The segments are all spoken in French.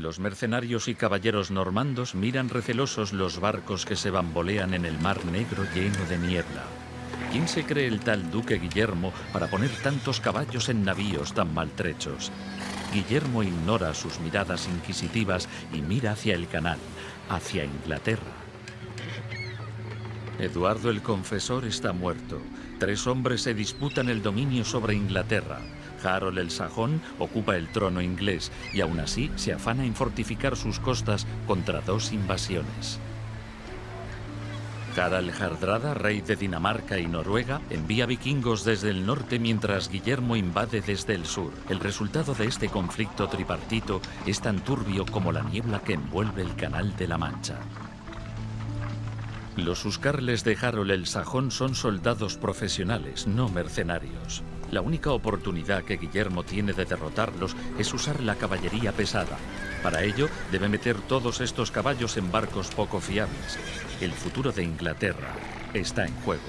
Los mercenarios y caballeros normandos miran recelosos los barcos que se bambolean en el mar negro lleno de niebla. ¿Quién se cree el tal duque Guillermo para poner tantos caballos en navíos tan maltrechos? Guillermo ignora sus miradas inquisitivas y mira hacia el canal, hacia Inglaterra. Eduardo el Confesor está muerto. Tres hombres se disputan el dominio sobre Inglaterra. Harold el Sajón ocupa el trono inglés y aún así se afana en fortificar sus costas contra dos invasiones. Harald Hardrada, rey de Dinamarca y Noruega, envía vikingos desde el norte mientras Guillermo invade desde el sur. El resultado de este conflicto tripartito es tan turbio como la niebla que envuelve el Canal de la Mancha. Los Huscarles de Harold el Sajón son soldados profesionales, no mercenarios. La única oportunidad que Guillermo tiene de derrotarlos es usar la caballería pesada. Para ello, debe meter todos estos caballos en barcos poco fiables. El futuro de Inglaterra está en juego.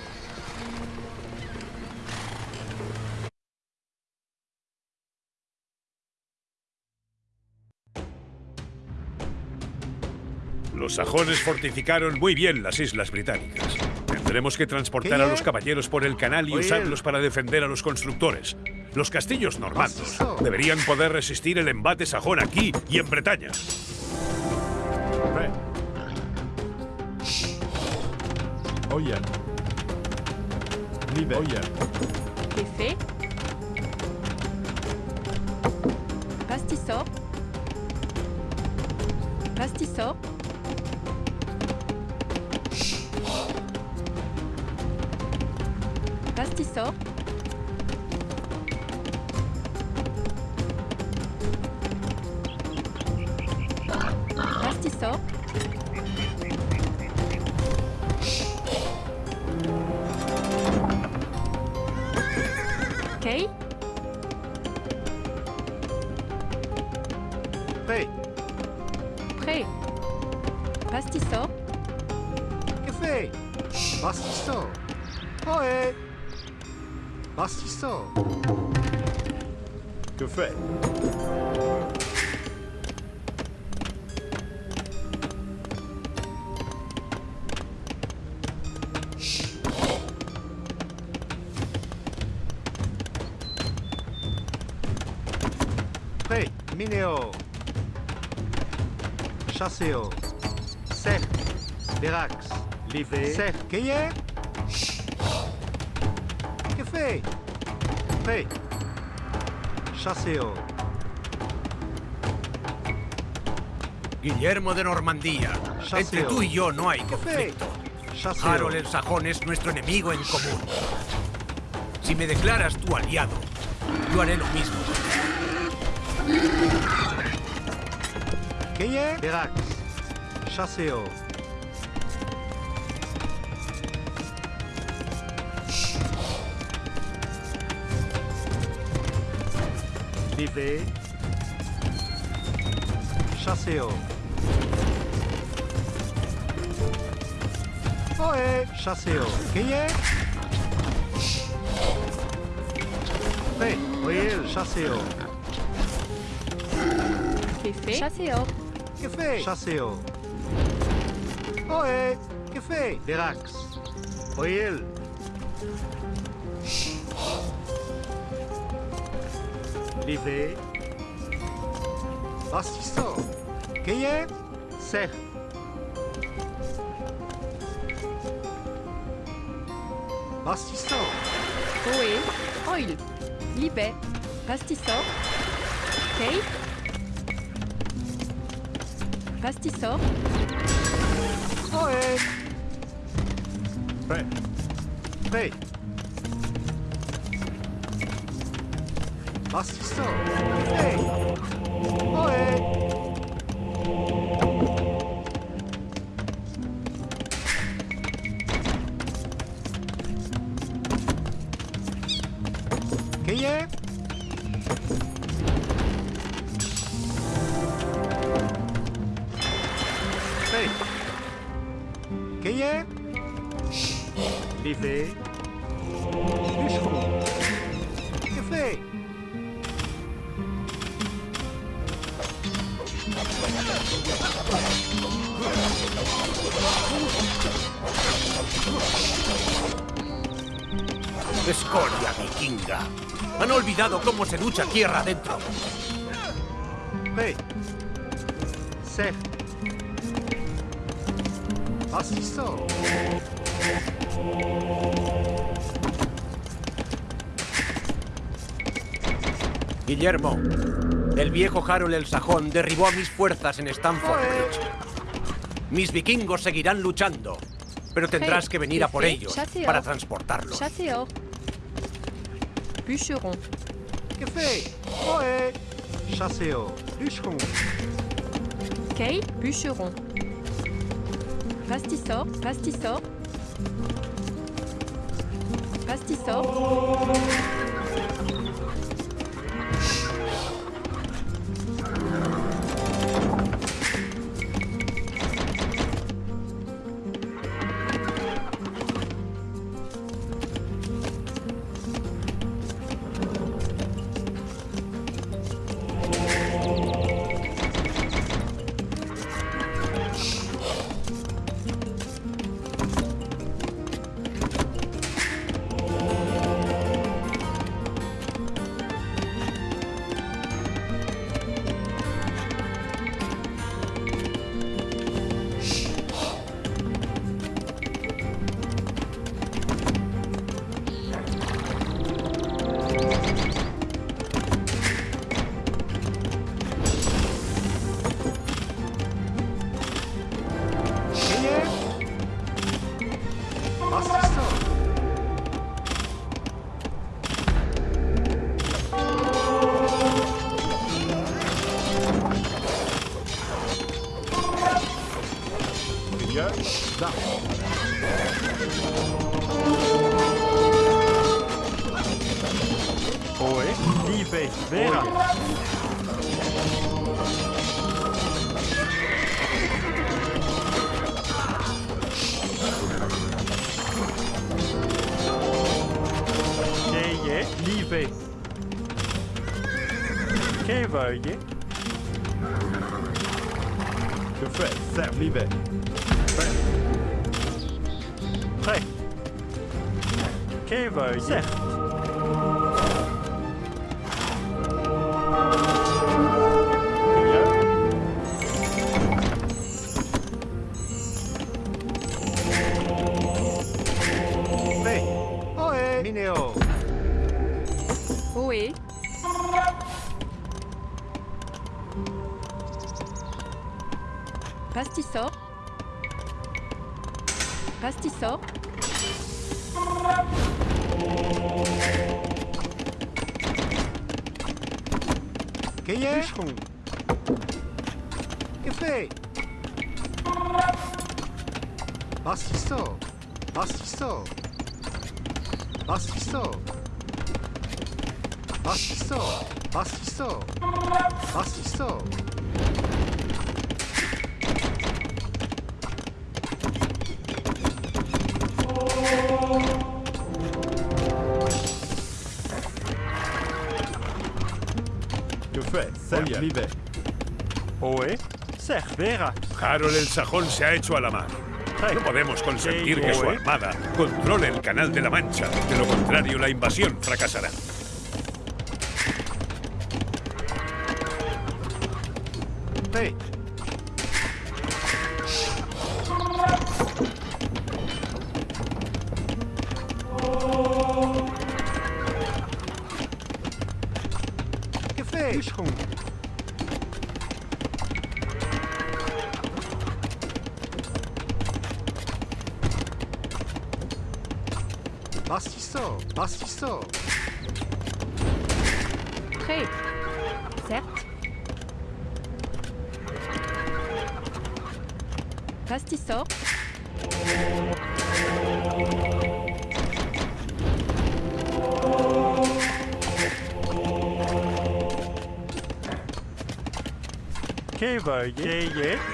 Los sajones fortificaron muy bien las islas británicas. Tendremos que transportar a los caballeros por el canal y usarlos para defender a los constructores. Los castillos normandos deberían poder resistir el embate sajón aquí y en Bretaña. Oye. Oye. Pastisor. Pastisor. Pastisor. Pastisor. café. Hey, Mineo. Chasseo. Ser. Berax. Livre Ser. Quem é? Que Café. Hey. Chasseo. Guillermo de Normandía. Entre tú y yo no hay conflicto. Harold el Sajón es nuestro enemigo en común. Si me declaras tu aliado, yo haré lo mismo. Qu'est-ce Berax. Chasseo. Livré. Chasseo. Oê, chasseo. Quem é? Bem, ele, chasseo. Que fez? Chasseo. Que fez? Chasseo. Oê, é? que fez? Derax. Foi ele. Voyez. Livé. Bastisso. Qu'est-ce C'est. Oe. Oil. Libé. Ohé. Prêt. Prêt. Just so. Hey! Oi! Escoria vikinga. Han olvidado cómo se lucha tierra adentro. Guillermo, el viejo Harold el Sajón derribó a mis fuerzas en Stamford Bridge. Mis vikingos seguirán luchando, pero tendrás que venir a por ellos para transportarlos. Chasseur. Bûcheron. Que fait Ohé. Chasseur. Bûcheron. Kay, bûcheron. Pastisseur, pastisseur. Pastisseur. Cave, nie? Je fais serlivé. Fais. Fais. Cave, certes. Mineo. 지 속. Quem é? Que 맛있어 맛있어 맛있어 맛있어 맛있어 맛있어 liebe. Oe, serve, vera. Harold el Sajón se ha hecho a la mar. No podemos consentir que su armada controle el Canal de la Mancha. De lo contrario, la invasión fracasará. yeah, yeah.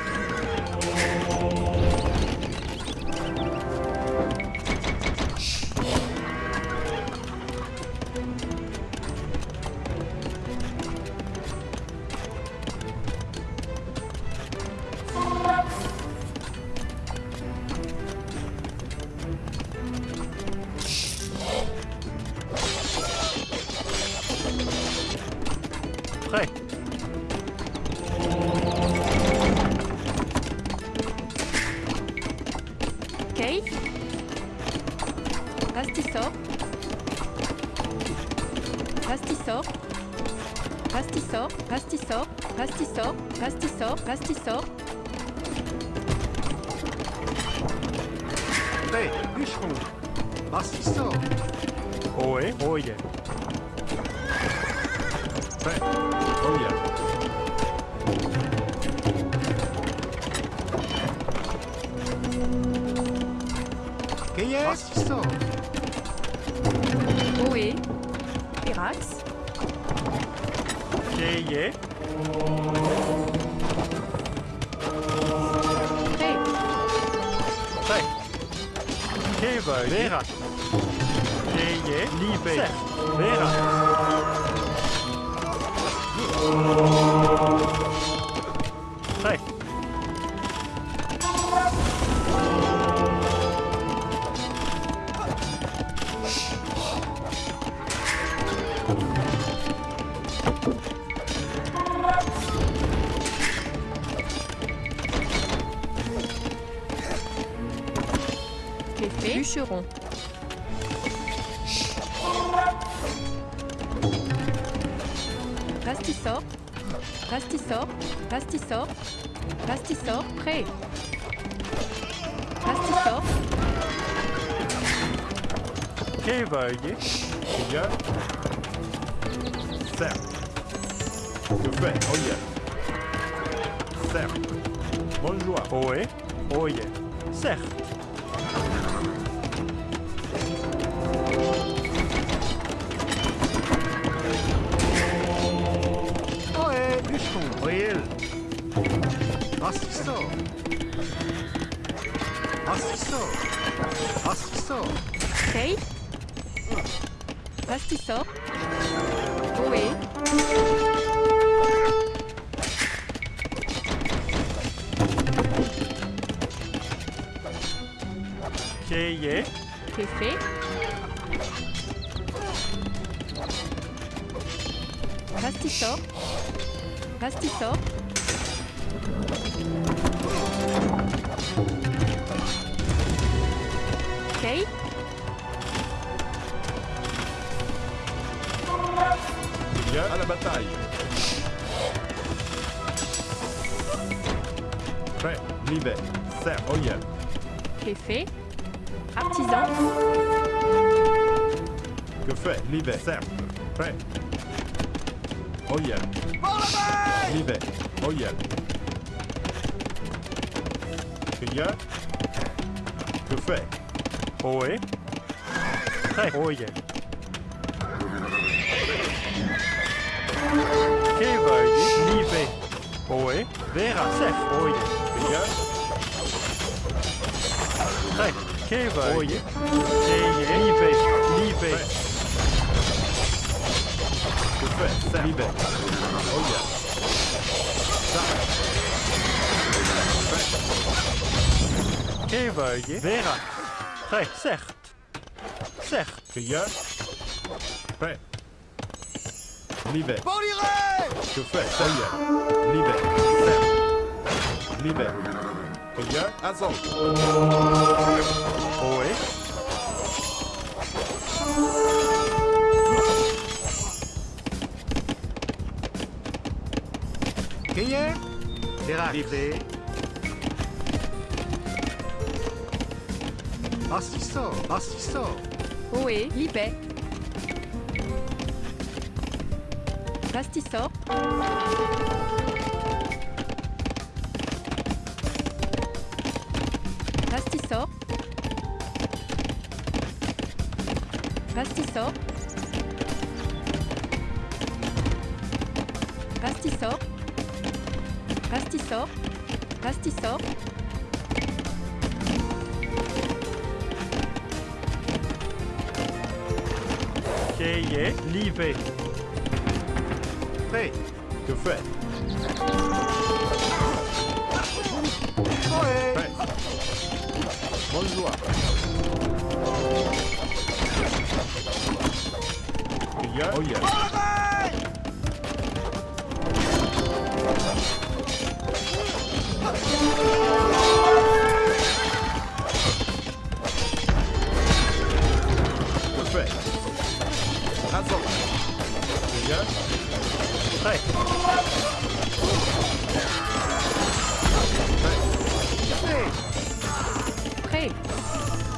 pastiço. Hey, Mischung. Was ist so? Vera. Jej, jej. Libej. Zeg, Cléfé Pastisor Pastisor Kate Bien à la bataille. Prêt. Libé. Certes. Oye. Cléfé Artisan Fait? Libé. Certes. Prêt. Oye. Libé. Oye. Que y a? Que fait? Ohé. Prêt. Oye. Kéveuil. Libé. Ohé. Vera. Certes. Oye. Que y a? Prêt. Kéveuil. Oye. Kéye. Libé. Fait? Certes. Libé. Oye. Kéveuil. Vera. Prêt. Certes. Certes. Que y a? Prêt. Libé. Que fait? Ça y est. Libé. Certes. Y a? Azon. Ohé. Libé. Pastisor. Pastisor. Oé Libé Pastisor Bonjour. Yeah. Oh yeah. Perfect. Hands up. Yeah. Hey.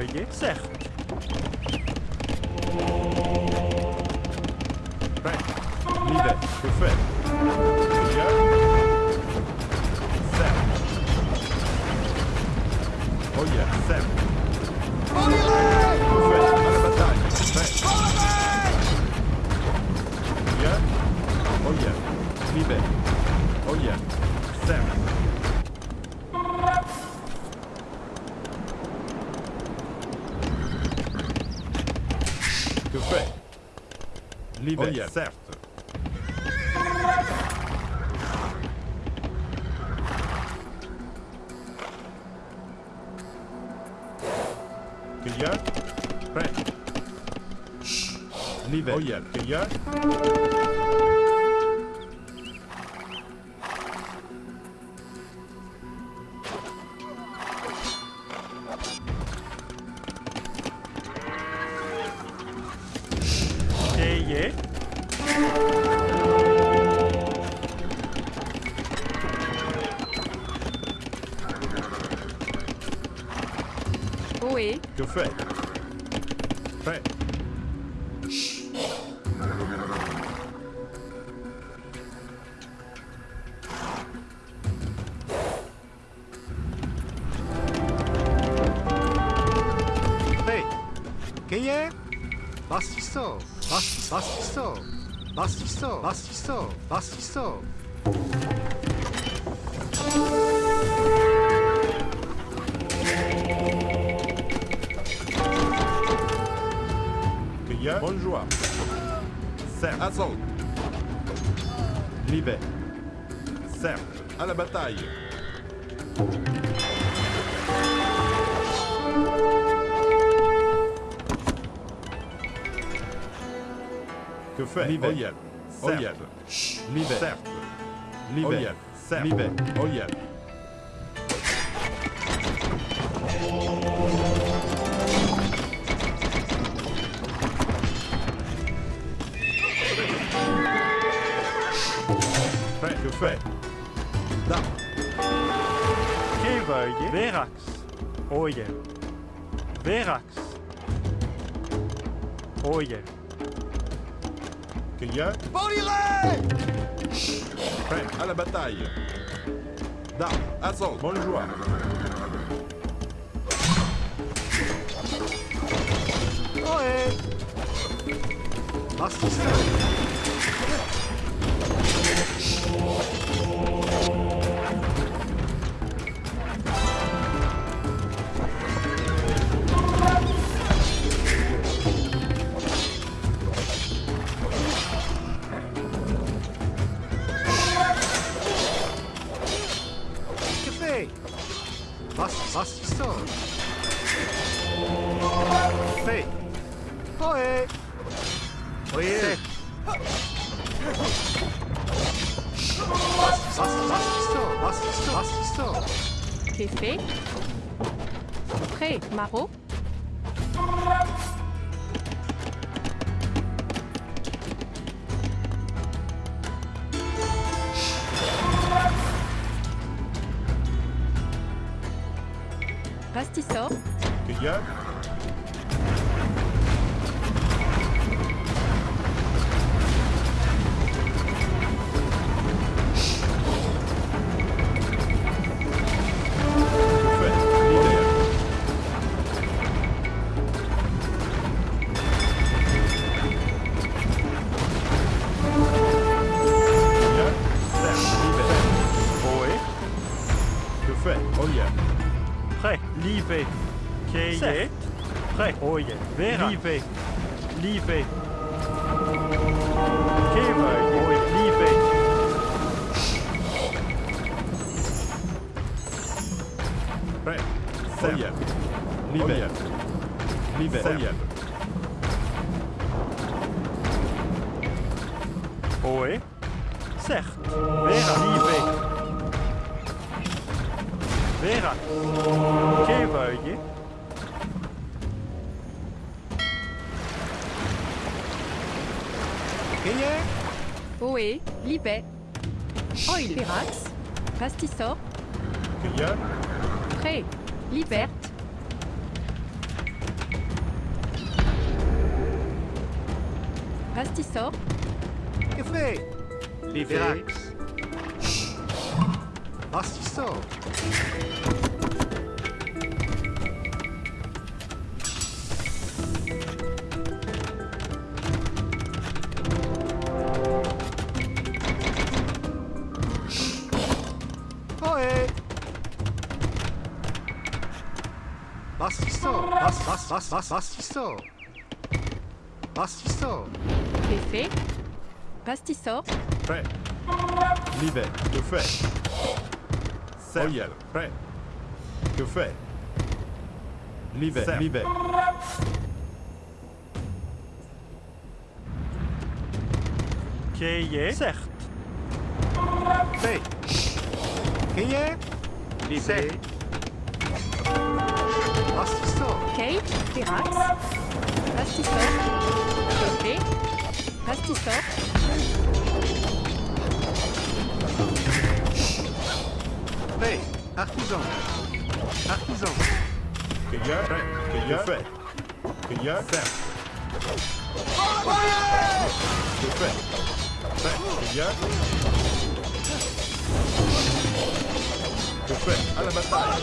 je Zeg. Fijn. Lieve. Buffet. Ja. Sam. Oh ja, yeah, Sam. ja Aan de ja Buffet. Ja. Oh ja. Yeah. Lieve. Oh ja. Yeah. Sam. líder. Olha, certo. Clear. Prêt. Shh. Líder. Olha, clear. fais. L'hiver. Oh yeah. L'hiver. Certes. L'hiver. Certes. L'hiver. Certes. L'hiver. Oh yeah. Qu'il y a Prêt. À la bataille. Dame. Assaut. Bonne joie. Bastiso Vera. Wie parte só. Que foi? Livrax. Parte só. Bastisso, bas, bas, bas, bas, bastisso. Bastisso. C'est fait. Prêt. Libère. Que fait Royal. Prêt. Que fait Libère. Libère. Quayé. Certes. Fait. Kate pas Hey, artisan Artisan fait fait Je fais Fait, à la bataille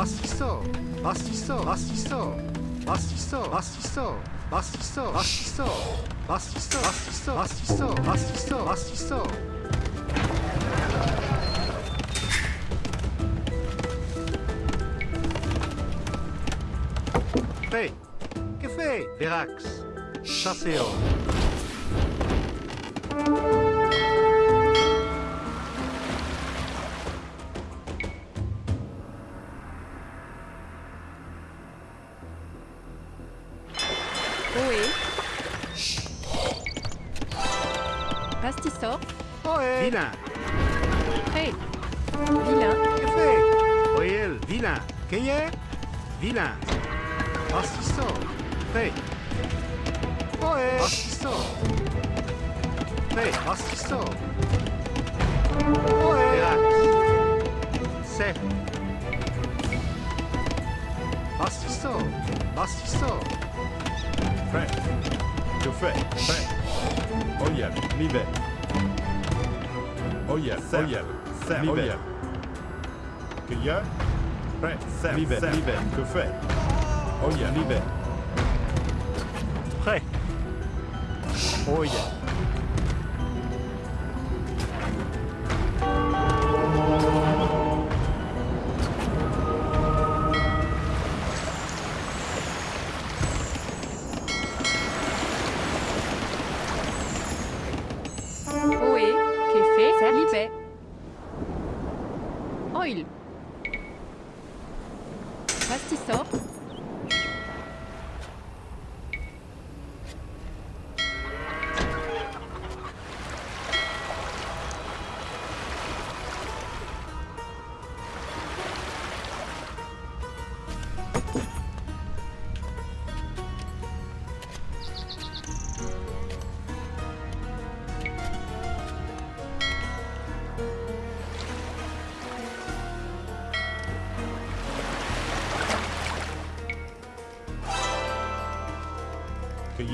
Bastisto Bastisto Bastisto Bastisto Bastisto Bastisto Bastisto Bastisto Bastisto Bastisto Bastisto Bastisto Fait Que fait Verax Chasseo ci so? Oye. Dina. Hey. Dina. ¿Qué fue? Oye, Dina. ¿Qué es? Dina. Así so. Hey. Oye. Así so. Hey, así so. Oye. Dira. Se. Así so. Así so. Frank. Tu fais. Frank. Oye, mi belle. Ojev, ojev, sem, ojev. Gör. Rätt, sem, livet, sem, livet, kuffe. Ojev, livet. Prêt. Ojev.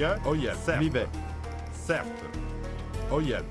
Y a Oh yeah, cerf, l'hiver. Certes. Oh yeah.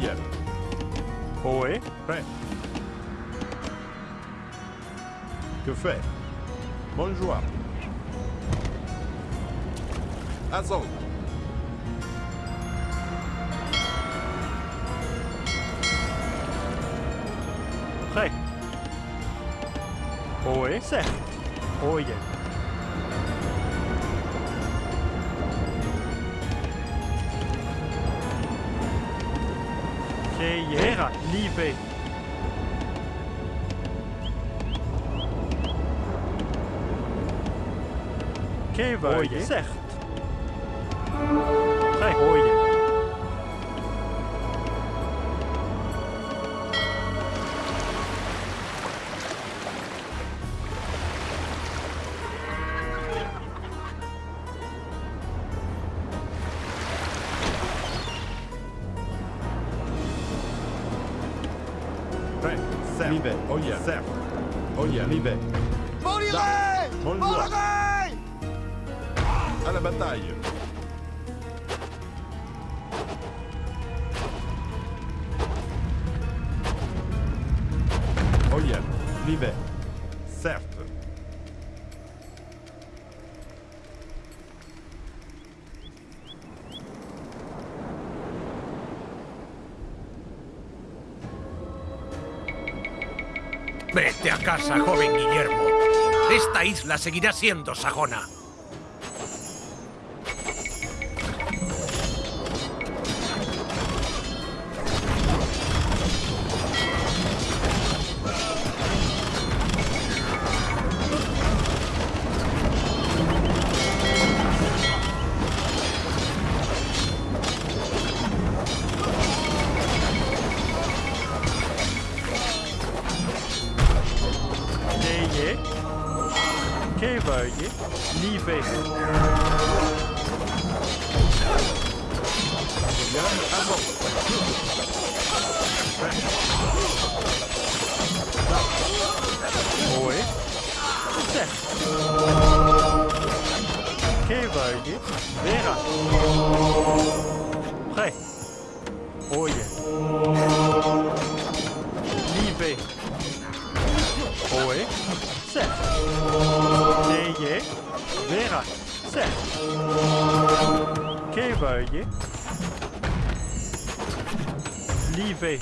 Yeah. Ohé. Prêt. Que fait Bonjour. Azon. Prêt. Certes. Libé. Que veuille. Certes. yeah. Certes. Oh yeah. leave it. Isla seguirá siendo sajona. Libé.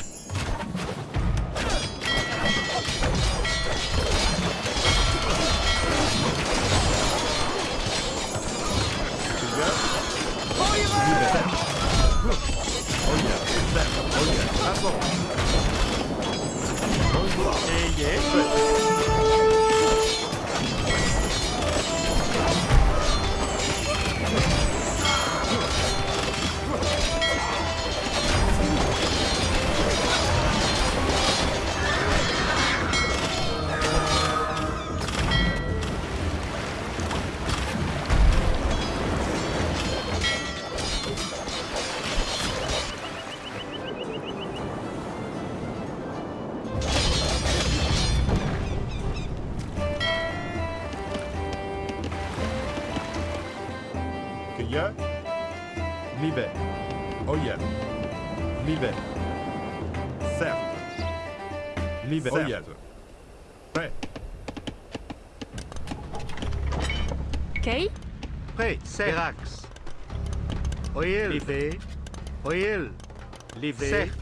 Livrei. Certo.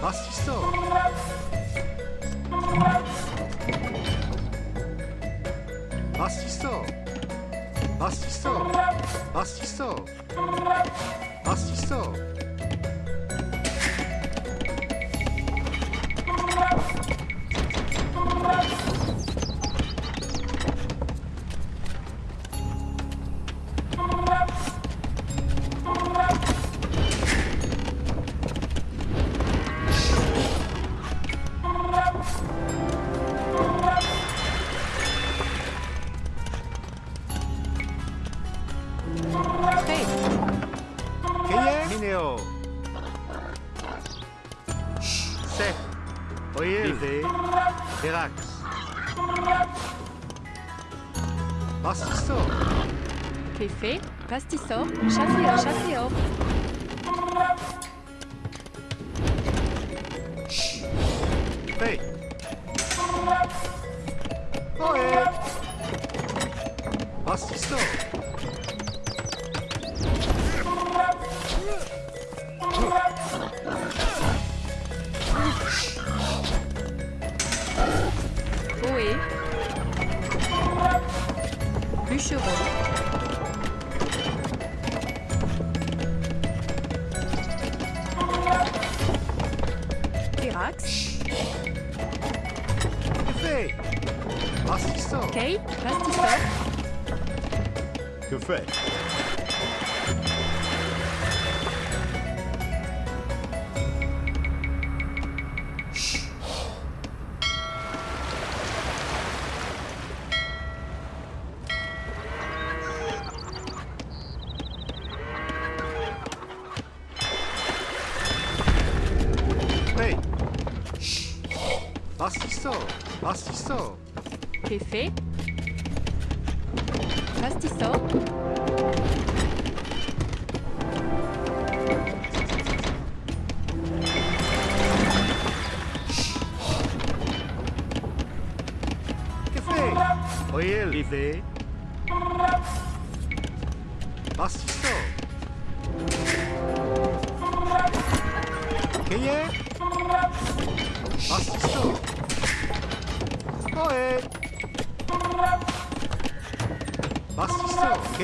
맛있어. 맛있어. 맛있어. 맛있어. 맛있어.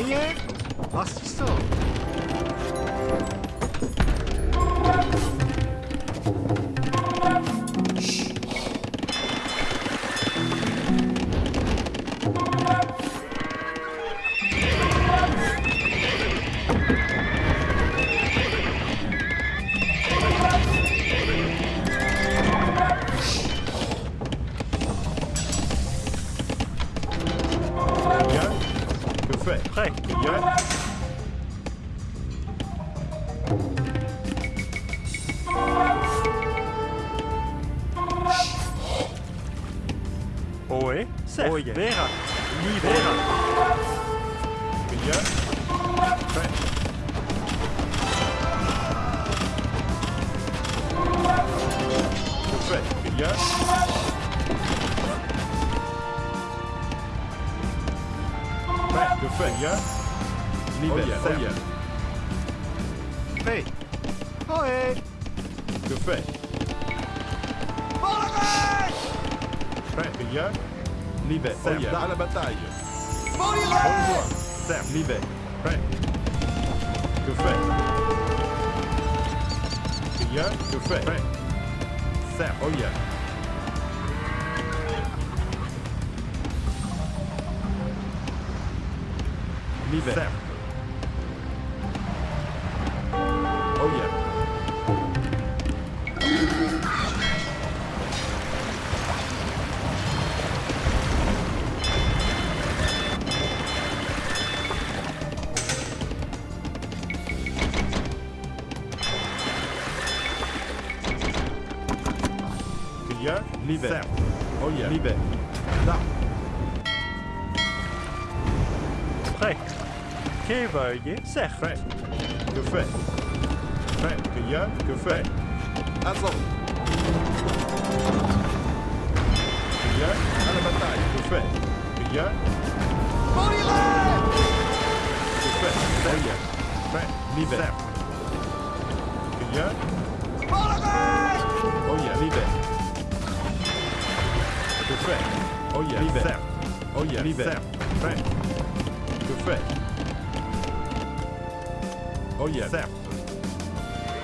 maniac? Zeewuitje zegt... Fijn, café. Fijn, ja, café. Aanzal. Ja, aan de bataille, café. Ja. Bodyline! Café, fijn, ja. Fijn, niet weg. Ja. Bodyline! Oh ja, niet weg. Café. Oh ja, niet weg. Oh ja, niet weg. Fijn. Café. Fait Oh yeah. Certes.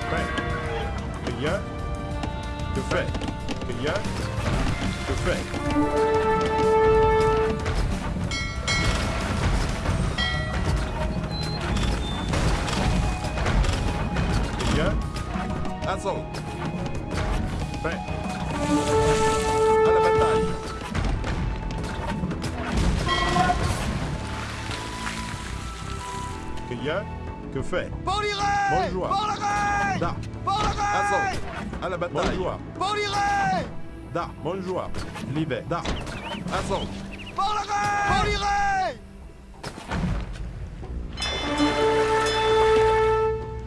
Prêt. Que hier. Que fait hier. Que fait. Assaut. Prêt. À. Que fait Bonjour. Da. Assaut. À la bataille. Bonjour. Da. Bonjour. Libe. Da. Assaut.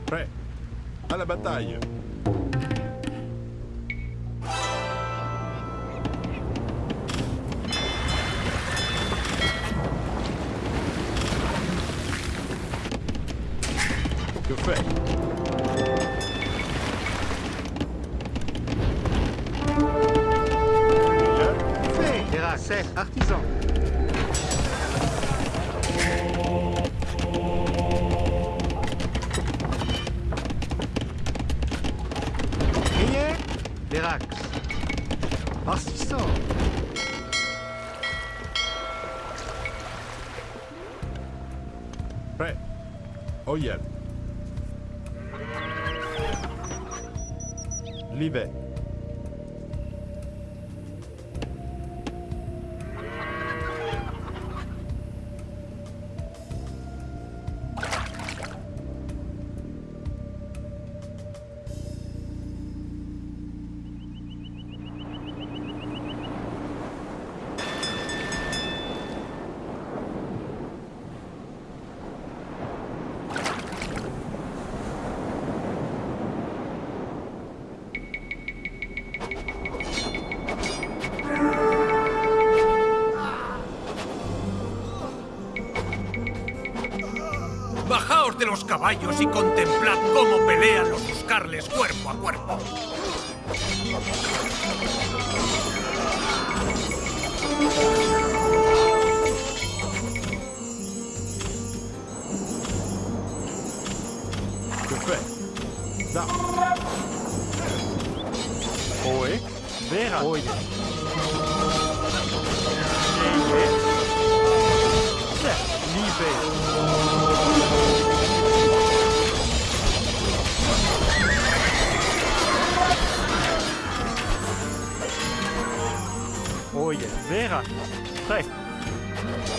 Prêt. À la bataille. yet. Caballos y contemplad cómo pelean los buscarles cuerpo a cuerpo. Da. Vera. Oye. Vera. Zeg.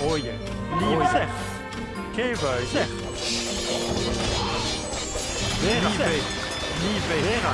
Oje. Lieve. Zeg. Kevui. Zeg. Vera. Lieve. Lieve. Vera.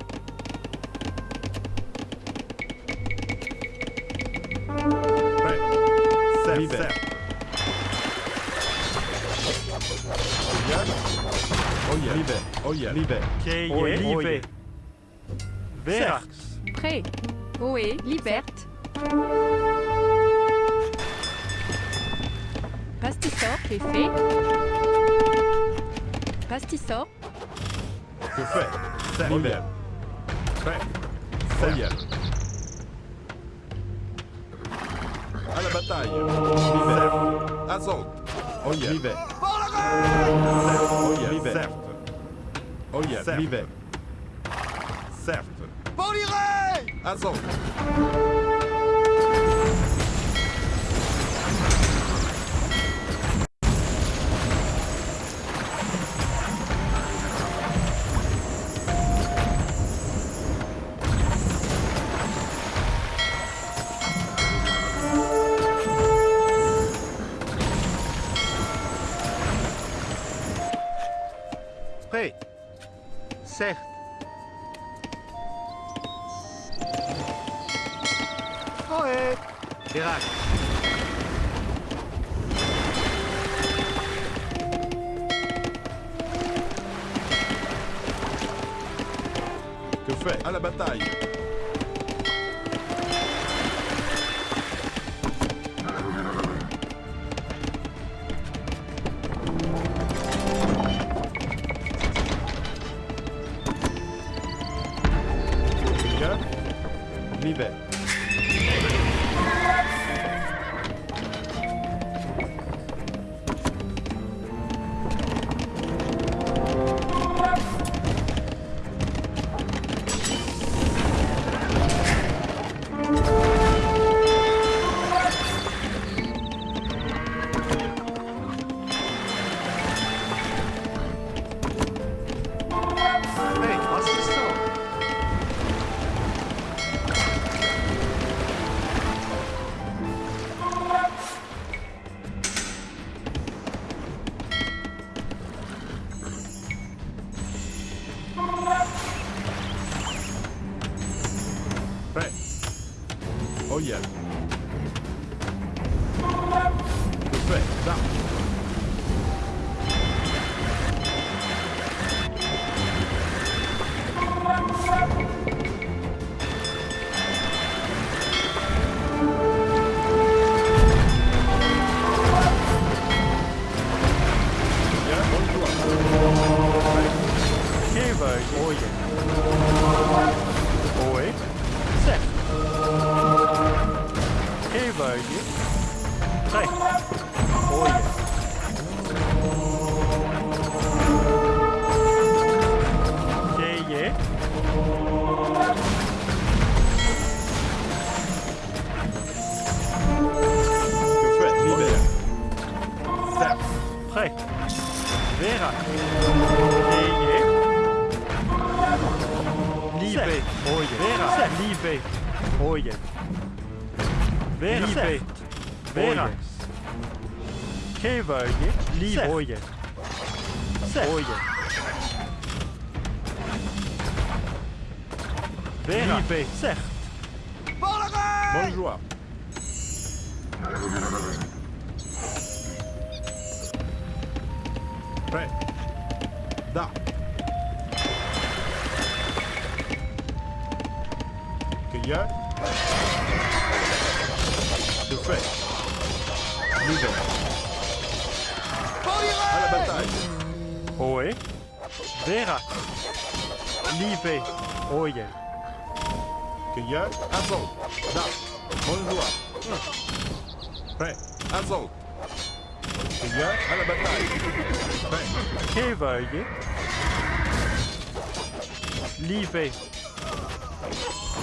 Yeah. Oh yeah. Libe. Oh yeah. Oye. Libe. Verax. Prêt. Oe. Liberte. Pastisor. Kefe. Pastisor. Que fait Libe. Prêt. Oh yeah. À la bataille. Libe. Azot. Oh yeah. Libe. Oh yeah. Oh. Certes.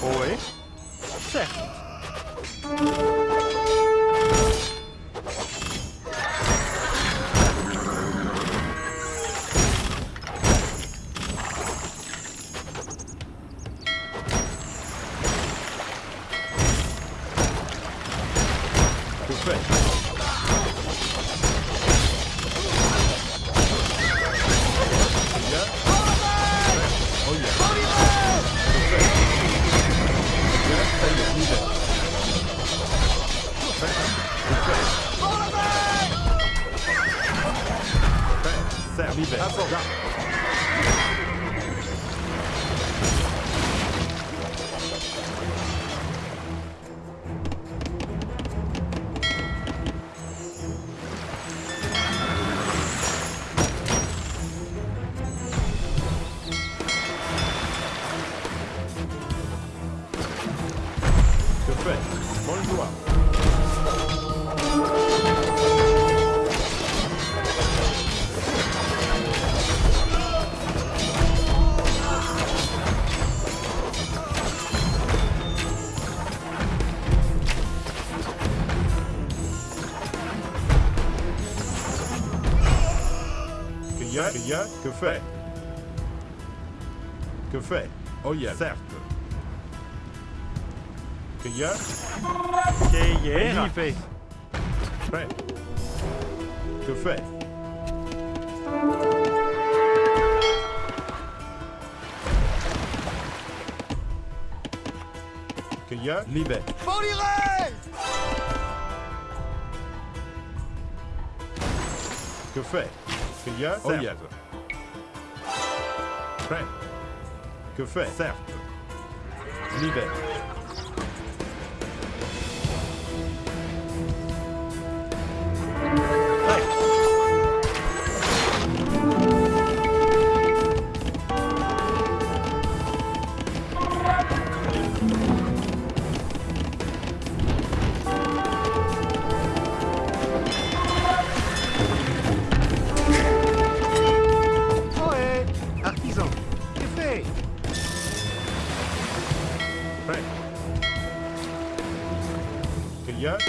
oi? Certo. Sverige. Café. Café. Oh yeah. Certo. Que yeah. Que yeah. Café. Café. Que yeah. Libé. Bon Que Seigneur, oh, Prêt. Que fait Certes. Libère. Prêt. Grillade.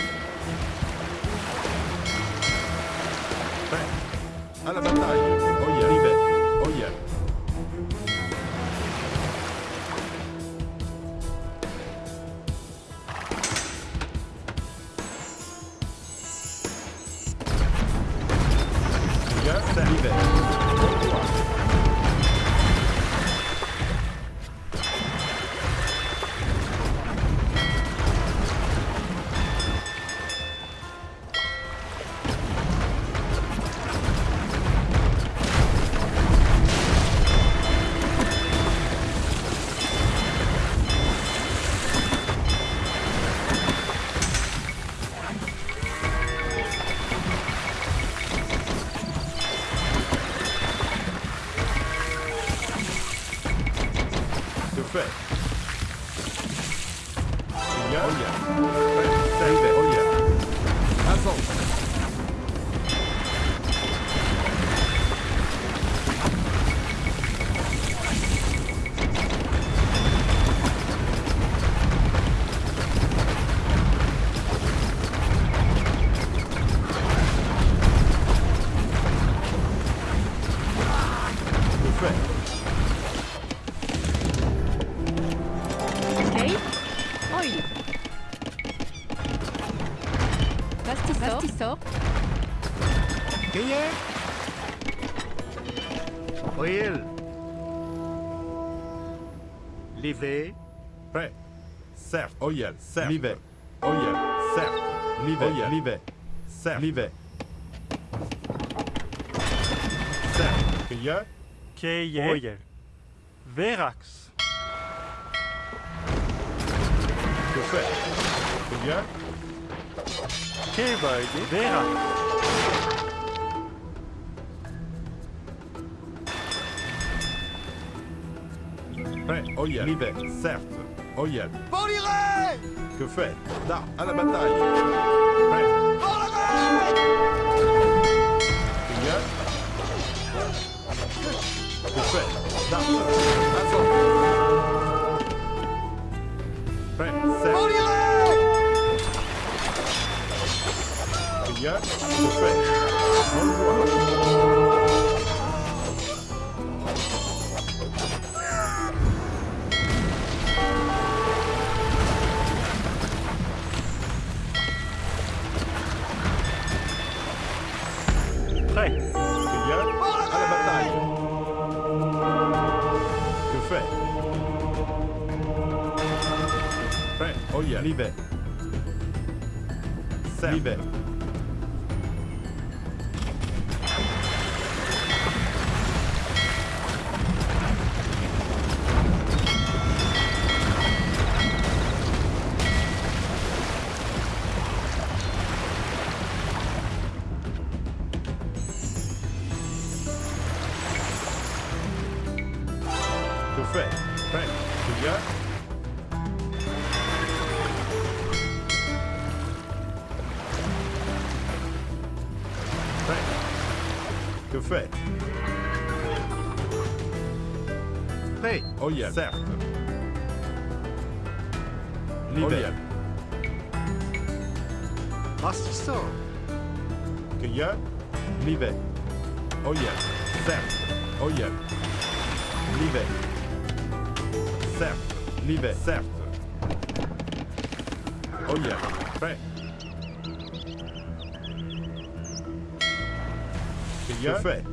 Prêt. À la bataille. Certes. Livet. Oyel. Certes. Livet. Livet. Certes. Livet. Certes. Cueilleur. Keje. Oyer. Verax. Que fait Cueilleur. Keverge. Verax. Prêt. Oyel. Livet. Certes. Oyel. Que fait Da. À la bataille. Prêt. Que fait Da. Azon. Prêt. Cueilleur. Que fait Oyel. Certes. Livet. Assistant. Cueilleur. Livet. Oyel. Certes. Oyel. Livet. Certes. Livet. Certes. Oyel. Prêt. Cueilleur. Fait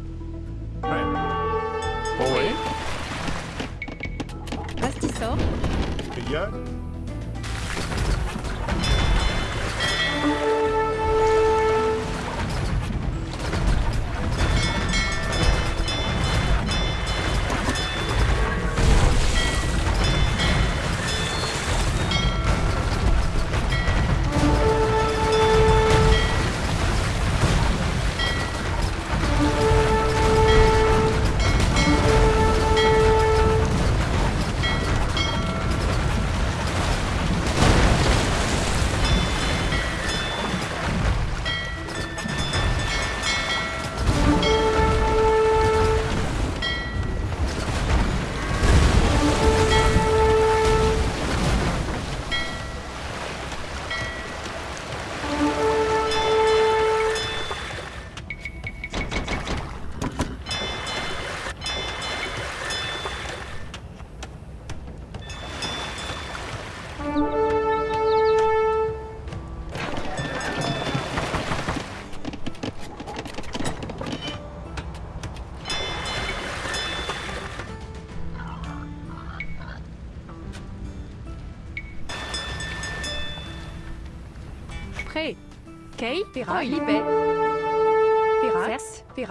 Kei. Pera. Libet.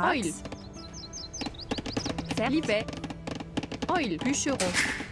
Oil. Libet. Oil. Bûcheron.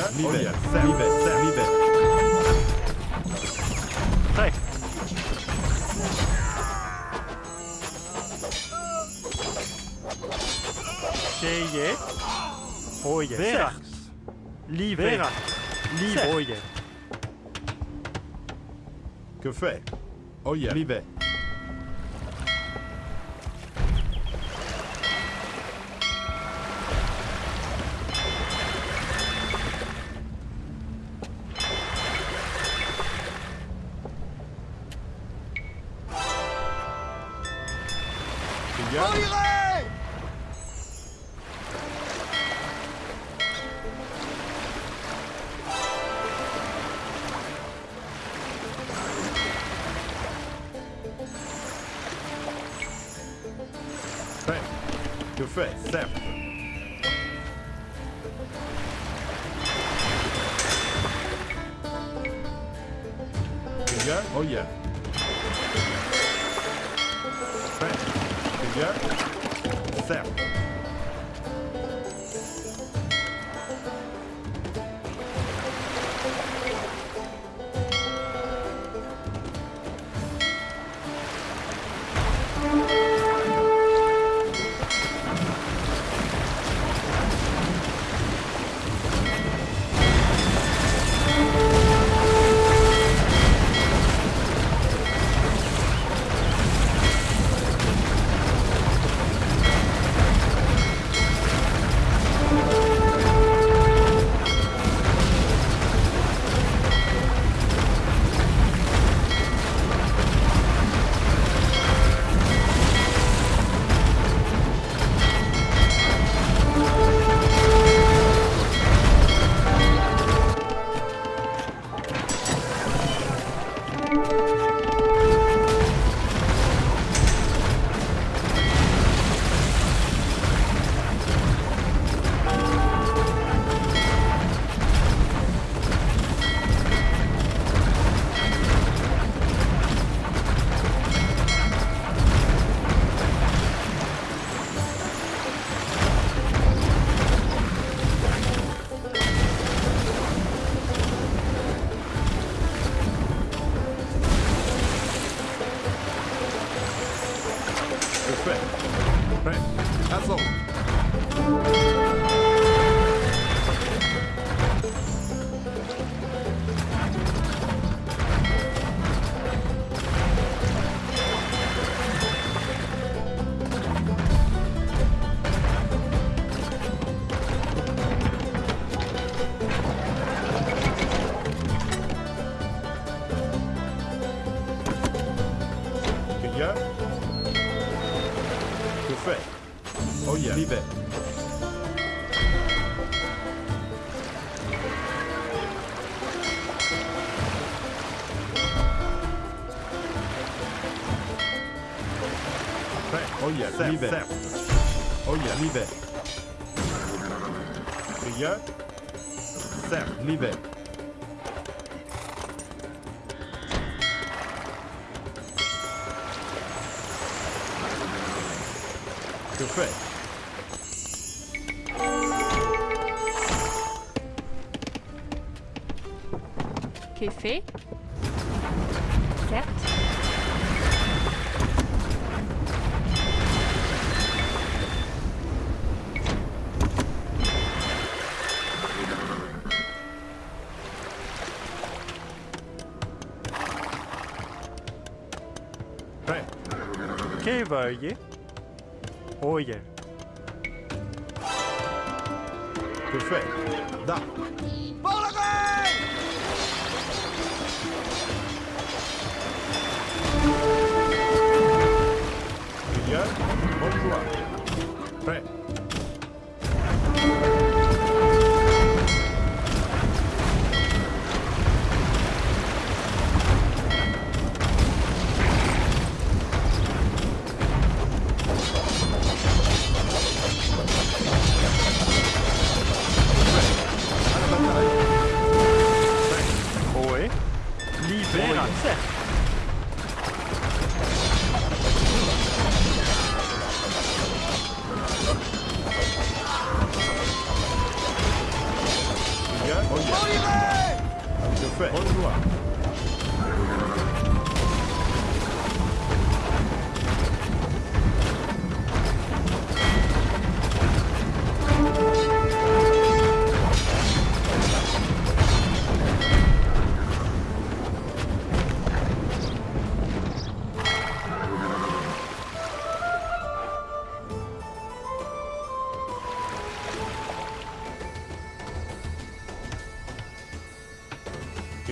yeah. Oh yeah. Sam. Me back. Sam. Me back. Hey. Tjeje. Hoje. Que fait? Oh yeah. arrive. Oggi arrive. Riga. Certo, arrive. bölge. Oje. Perfekt. Da.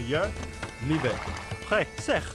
ja lieve. Gek, zeg.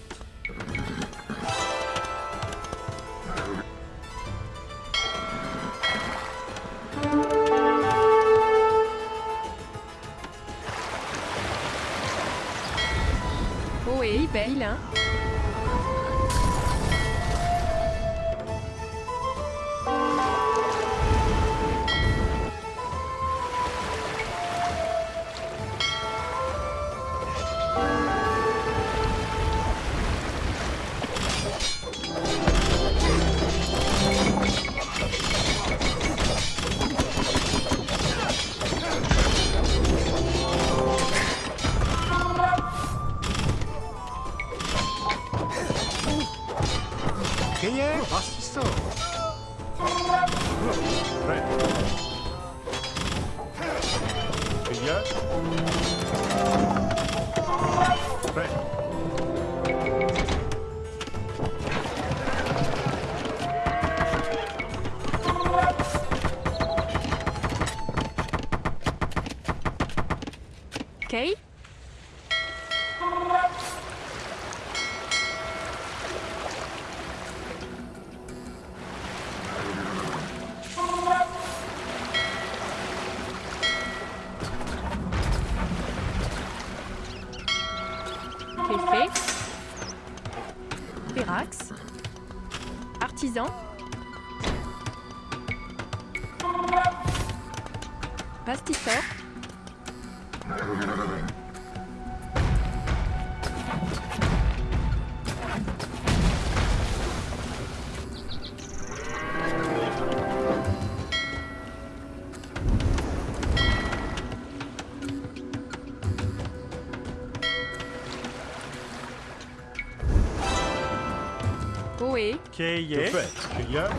Okay, yes. To yeah?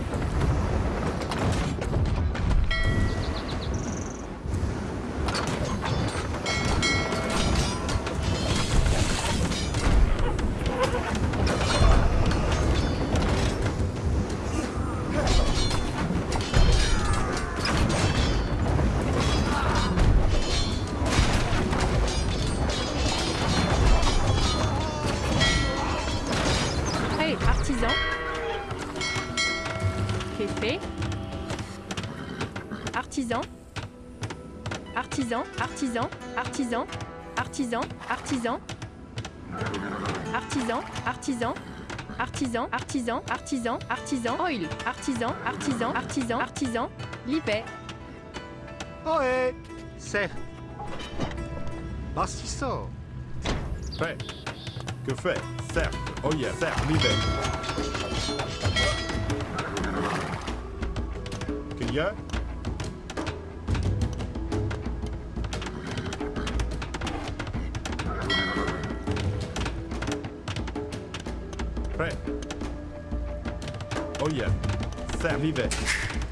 Artisan, artisan, artisan, artisan, artisan, artisan, artisan, artisan, artisan, artisan, artisan, oil, artisan, artisan, artisan, artisan, livet, Ohé Certes. Bastisso. Fait. Que fait? Certes. Oh yeah. Certes. L'hiver. Que y a? Sam, vive.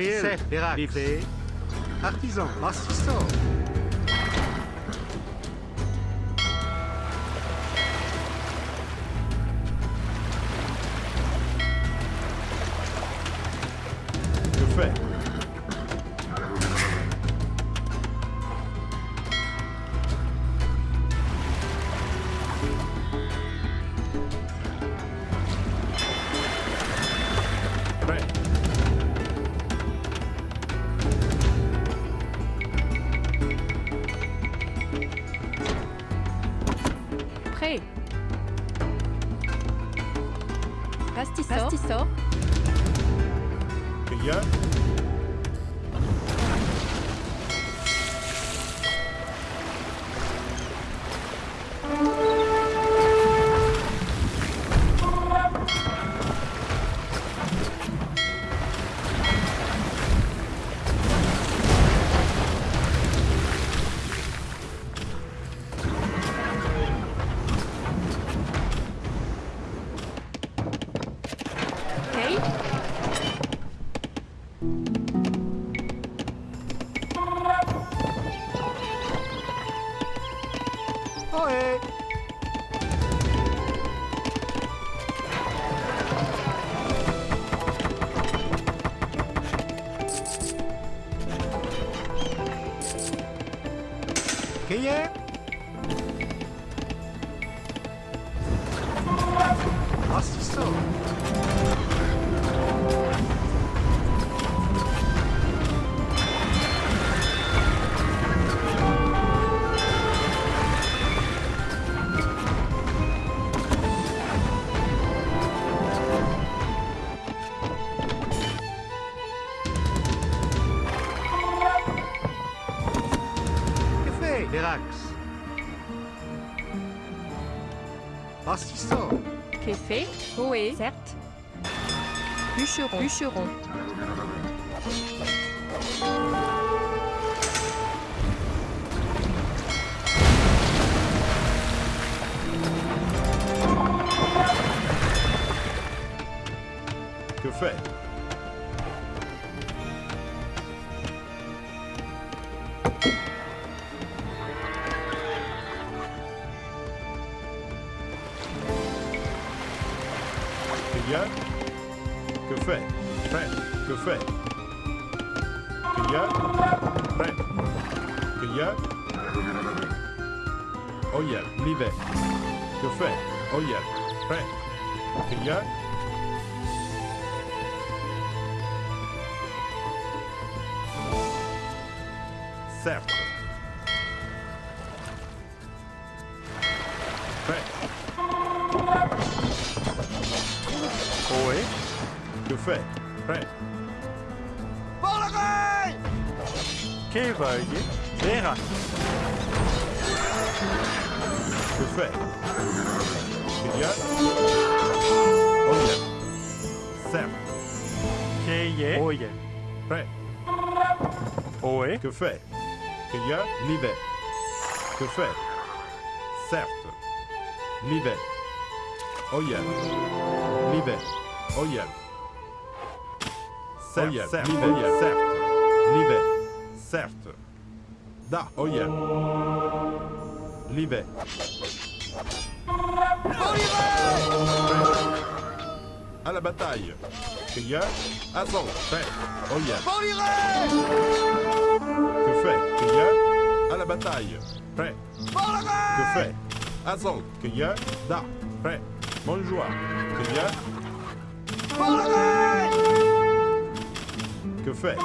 chef, Pérac, artisan, assistant. Pastisor. Pastisor. Bûcheron, fait. Prêt. Balagai! Kevoye. Vera. Je fais. Biliyor. Oye. Sem. Keye. Oye. Prêt. Oe. Que fait? Biliyor. Libet. Que fait? Certes. Libet. Oye. Libet. Oye. Certes. Certes. L'hiver. Certes. L'hiver. Certes. Da. Oyel. L'hiver. À la bataille. Cueilleur, assaut, prêt. Oyel. Que fait Cueilleur, à la bataille. Prêt. Que fait Assaut, cueilleur, da, prêt. Bonjour, cueilleur. Que fait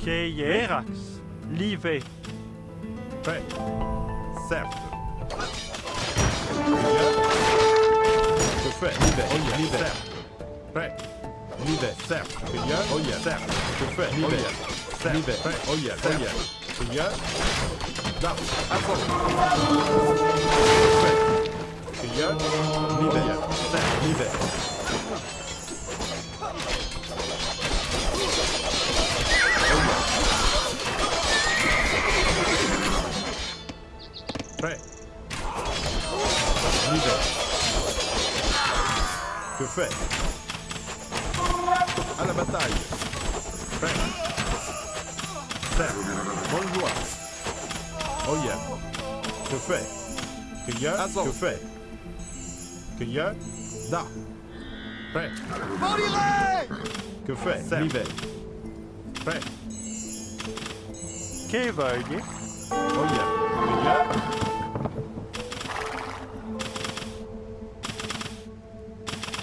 Keie. Erax. Live. Prêt. Certes. Que fait L'hiver, oyel, l'hiver. Prêt. L'hiver, certes. Cueilleur, oyel, certes. Que fait L'hiver, certes. Oyel, oyel. Cueilleur. Da, assaut. Que fait certes. Prêt. L'hiver. Que fait À la bataille. Prêt. Certes. Bonne joie. Oh yeah. Que fait Cueilleur. Que fait Cueilleur. Da. Prêt. Que fait L'hiver. Prêt. Keveille. Oh yeah. Cueilleur.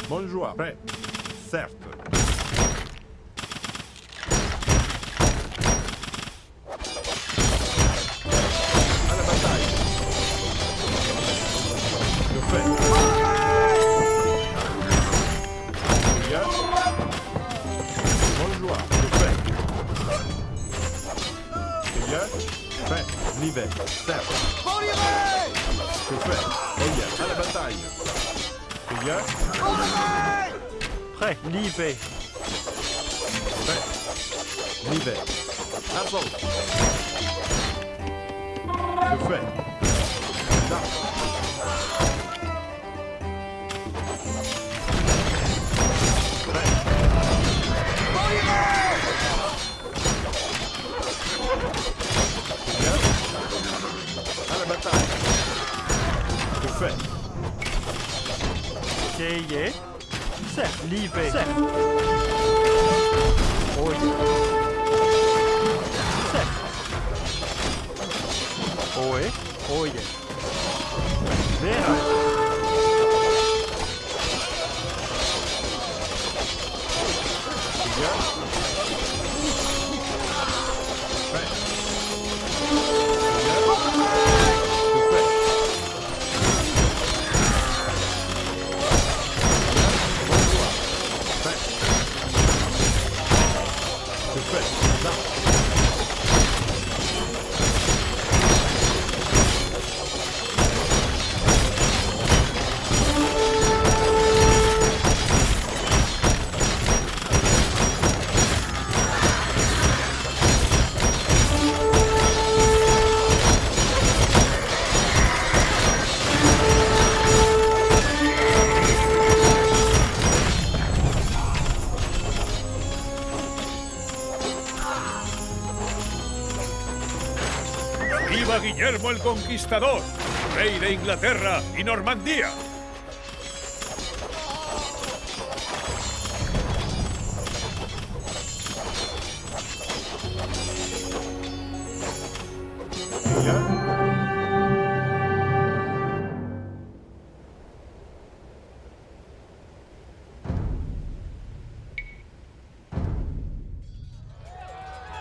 Bonne joie. Prêt. Certes. À la bataille. Cueilleur. Bonne joie. Que fait. L'hiver. Certes. Oh yeah. À la bataille. Prêt. Live. Prêt. L'hiver. Assaut. Que fait? Da. Prêt. Cueilleur. À la bataille. Que fait? Dzieje se lieve. Se. Oj. Se. Oje. Oje. Vera. Conquistador! ¡Rey de Inglaterra y Normandía!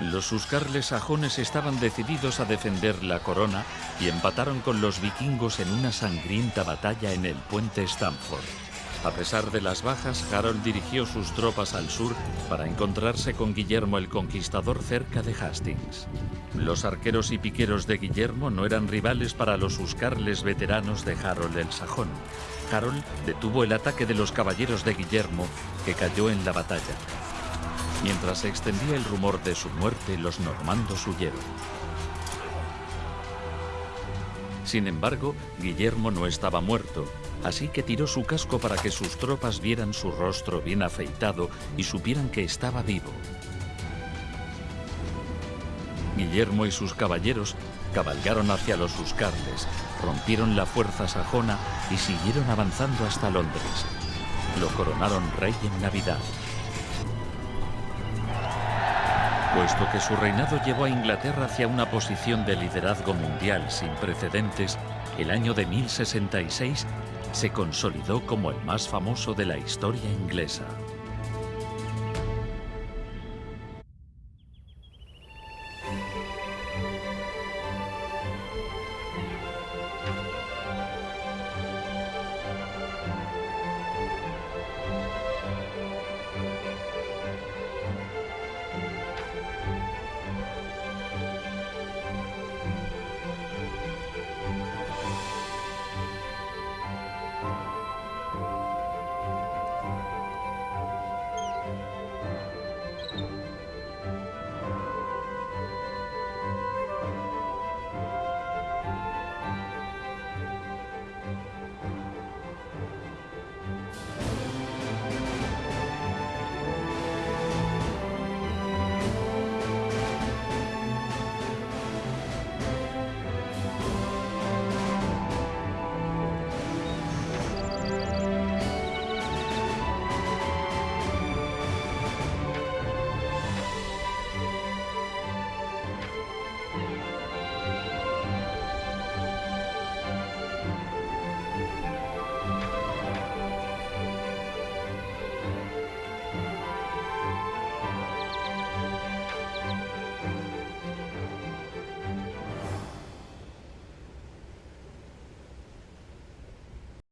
Los huscarles sajones estaban decididos a defender la corona y empataron con los vikingos en una sangrienta batalla en el puente Stamford. A pesar de las bajas, Harold dirigió sus tropas al sur para encontrarse con Guillermo el Conquistador cerca de Hastings. Los arqueros y piqueros de Guillermo no eran rivales para los huscarles veteranos de Harold el Sajón. Harold detuvo el ataque de los caballeros de Guillermo, que cayó en la batalla. Mientras se extendía el rumor de su muerte, los normandos huyeron. Sin embargo, Guillermo no estaba muerto, así que tiró su casco para que sus tropas vieran su rostro bien afeitado y supieran que estaba vivo. Guillermo y sus caballeros cabalgaron hacia los Uscardes, rompieron la fuerza sajona y siguieron avanzando hasta Londres. Lo coronaron rey en Navidad. Puesto que su reinado llevó a Inglaterra hacia una posición de liderazgo mundial sin precedentes, el año de 1066 se consolidó como el más famoso de la historia inglesa.